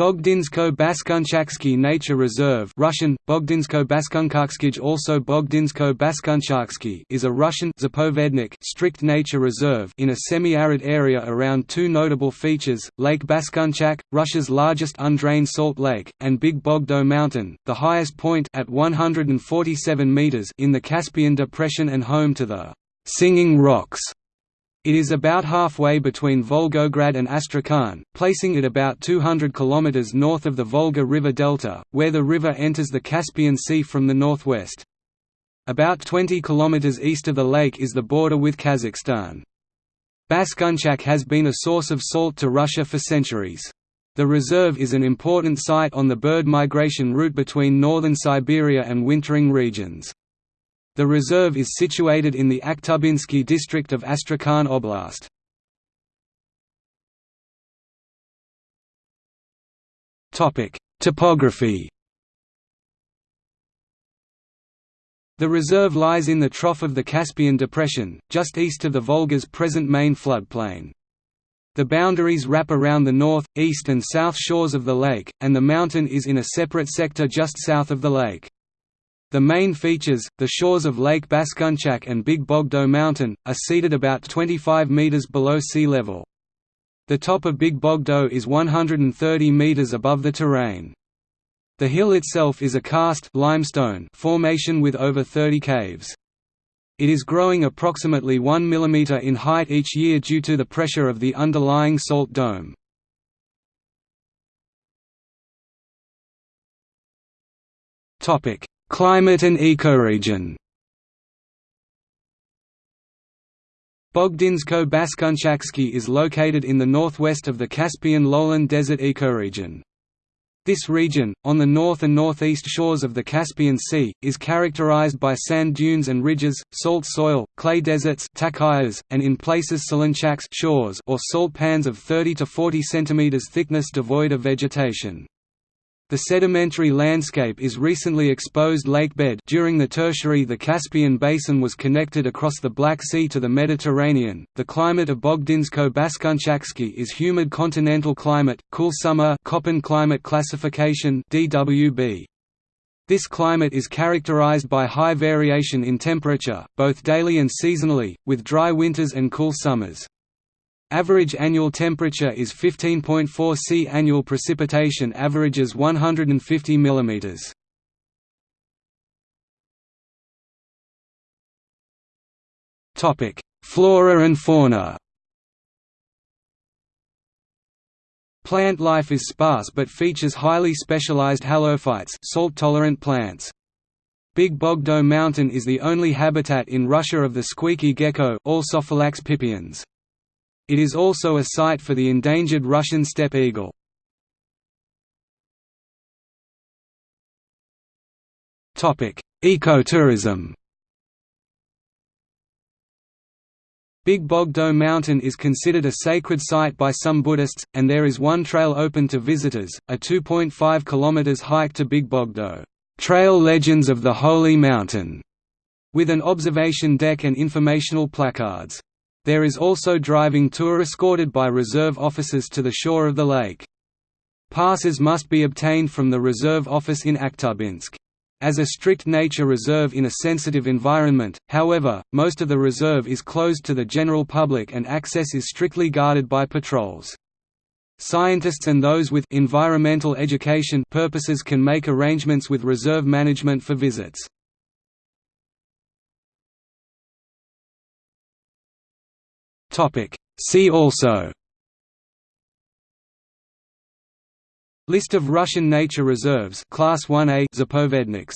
Bogdinsko-Baskunchaksky Nature Reserve Russian, Bogdinsko-Baskunchakskij also Bogdinsko-Baskunchaksky is a Russian Zapovednik strict nature reserve in a semi-arid area around two notable features, Lake Baskunchak, Russia's largest undrained salt lake, and Big Bogdo Mountain, the highest point at 147 meters in the Caspian Depression and home to the «Singing Rocks» It is about halfway between Volgograd and Astrakhan, placing it about 200 km north of the Volga River delta, where the river enters the Caspian Sea from the northwest. About 20 km east of the lake is the border with Kazakhstan. Baskunchak has been a source of salt to Russia for centuries. The reserve is an important site on the bird migration route between northern Siberia and wintering regions. The reserve is situated in the Akhtubinsky district of Astrakhan Oblast. Topography The reserve lies in the trough of the Caspian Depression, just east of the Volga's present main floodplain. The boundaries wrap around the north, east and south shores of the lake, and the mountain is in a separate sector just south of the lake. The main features, the shores of Lake Baskunchak and Big Bogdo Mountain, are seated about 25 meters below sea level. The top of Big Bogdo is 130 meters above the terrain. The hill itself is a karst limestone formation with over 30 caves. It is growing approximately 1 mm in height each year due to the pressure of the underlying salt dome. Topic: Climate and ecoregion Bogdinsko-Baskunchaksky is located in the northwest of the Caspian lowland desert ecoregion. This region, on the north and northeast shores of the Caspian Sea, is characterized by sand dunes and ridges, salt soil, clay deserts and in places solonchaks shores or salt pans of 30 to 40 cm thickness devoid of vegetation. The sedimentary landscape is recently exposed lakebed during the Tertiary the Caspian Basin was connected across the Black Sea to the Mediterranean. The climate of Bogdinsko-Baskunchaksky is humid continental climate, cool summer Köppen climate classification DWB. This climate is characterized by high variation in temperature, both daily and seasonally, with dry winters and cool summers. Average annual temperature is 15.4 C. Annual precipitation averages 150 mm. Topic: Flora and fauna. Plant life is sparse but features highly specialized halophytes, salt-tolerant plants. Big Bogdo Mountain is the only habitat in Russia of the squeaky gecko, Alsophylax pipiens. It is also a site for the endangered Russian steppe eagle. Ecotourism Big Bogdo Mountain is considered a sacred site by some Buddhists, and there is one trail open to visitors, a 2.5 km hike to Big Bogdo, Trail Legends of the Holy Mountain, with an observation deck and informational placards. There is also driving tour escorted by reserve officers to the shore of the lake. Passes must be obtained from the reserve office in Akhtubinsk. As a strict nature reserve in a sensitive environment, however, most of the reserve is closed to the general public and access is strictly guarded by patrols. Scientists and those with environmental education purposes can make arrangements with reserve management for visits. Topic. See also List of Russian nature reserves Class 1A Zapovedniks